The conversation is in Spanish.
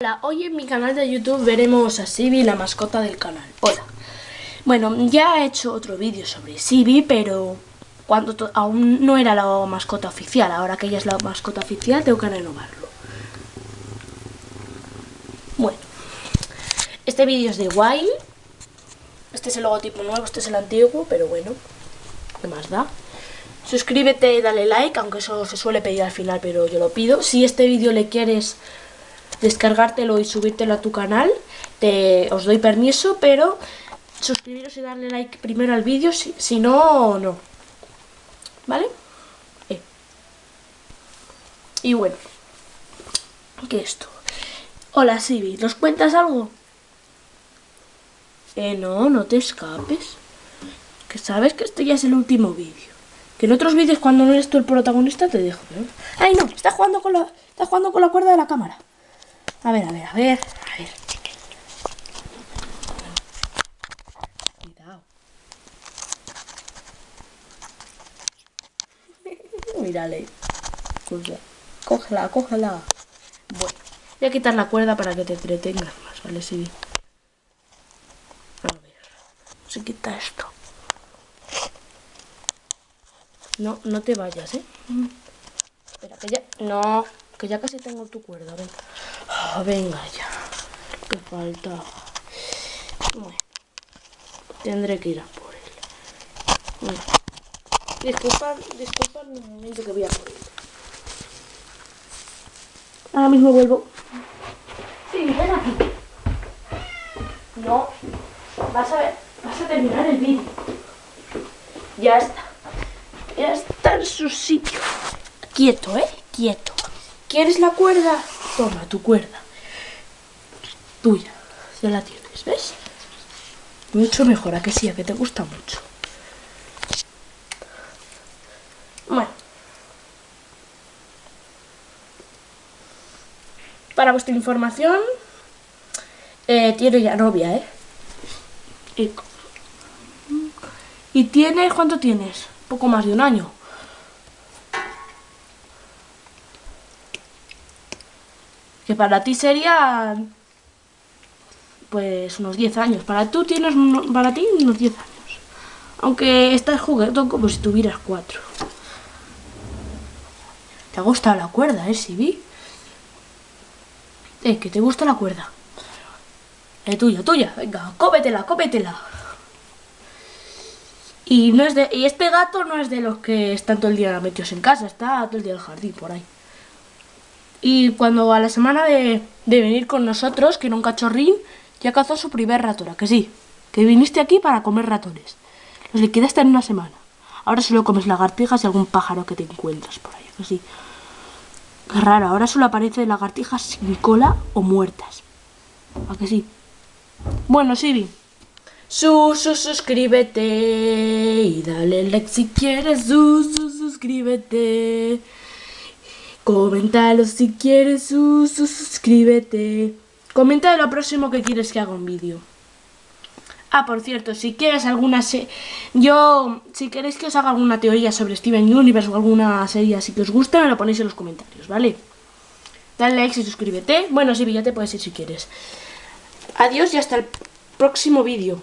Hola, hoy en mi canal de YouTube veremos a Sibi, la mascota del canal. Hola. Bueno, ya he hecho otro vídeo sobre Sibi, pero cuando aún no era la mascota oficial. Ahora que ella es la mascota oficial, tengo que renovarlo. Bueno, este vídeo es de Wild. Este es el logotipo nuevo, este es el antiguo, pero bueno, ¿qué más da? Suscríbete, dale like, aunque eso se suele pedir al final, pero yo lo pido. Si este vídeo le quieres descargártelo y subírtelo a tu canal, te, os doy permiso, pero suscribiros y darle like primero al vídeo, si, si, no, no. ¿Vale? Eh. Y bueno, ¿qué es esto? Hola Sibi, ¿nos cuentas algo? Eh, no, no te escapes. Que sabes que este ya es el último vídeo. Que en otros vídeos cuando no eres tú el protagonista te dejo. ¿eh? ¡Ay no! Está jugando con la. Está jugando con la cuerda de la cámara. A ver, a ver, a ver. A ver. Cuidado. Mírale. Cógela, cógela. Bueno, voy a quitar la cuerda para que te entretengas más, ¿vale? Sí. A ver. Se quita esto. No, no te vayas, ¿eh? Espera, que ya... No, que ya casi tengo tu cuerda, venga. Oh, venga ya. Que falta. Bueno. Tendré que ir a por él. Bueno. Disculpad, disculpad un momento que voy a por él. Ahora mismo vuelvo. Sí, ven aquí. No. Vas a ver. Vas a terminar el vídeo. Ya está. Ya está en su sitio. Quieto, ¿eh? Quieto. ¿Quieres la cuerda? Toma tu cuerda. Tuya. Ya la tienes, ¿ves? Mucho mejor, a que sí, a que te gusta mucho. Bueno. Para vuestra información, eh, tiene ya novia, ¿eh? Y, y tienes, ¿cuánto tienes? poco más de un año. Que para ti sería pues unos 10 años. Para tú tienes para ti unos 10 años. Aunque estás jugando como si tuvieras 4. ¿Te gusta la cuerda, eh, Sibi? Eh, que te gusta la cuerda. Eh, tuya, tuya. Venga, cómetela, cómetela. Y, no es de, y este gato no es de los que están todo el día metidos en casa, está todo el día en el jardín, por ahí. Y cuando a la semana de, de venir con nosotros, que era un cachorrín, ya cazó su primer ratón, que sí, que viniste aquí para comer ratones. Los liquidaste en una semana. Ahora solo comes lagartijas y algún pájaro que te encuentras por ahí, que sí. Qué raro, ahora solo aparecen lagartijas sin cola o muertas. ¿A que sí? Bueno, Siri, su, su, suscríbete y dale like si quieres. Su, su, suscríbete. Coméntalo si quieres. Su, suscríbete. Comenta lo próximo que quieres que haga un vídeo. Ah, por cierto, si quieres alguna serie... Yo, si queréis que os haga alguna teoría sobre Steven Universe o alguna serie así que os guste, me lo ponéis en los comentarios, ¿vale? Dale like y suscríbete. Bueno, sí, ya te puedes ir si quieres. Adiós y hasta el próximo vídeo.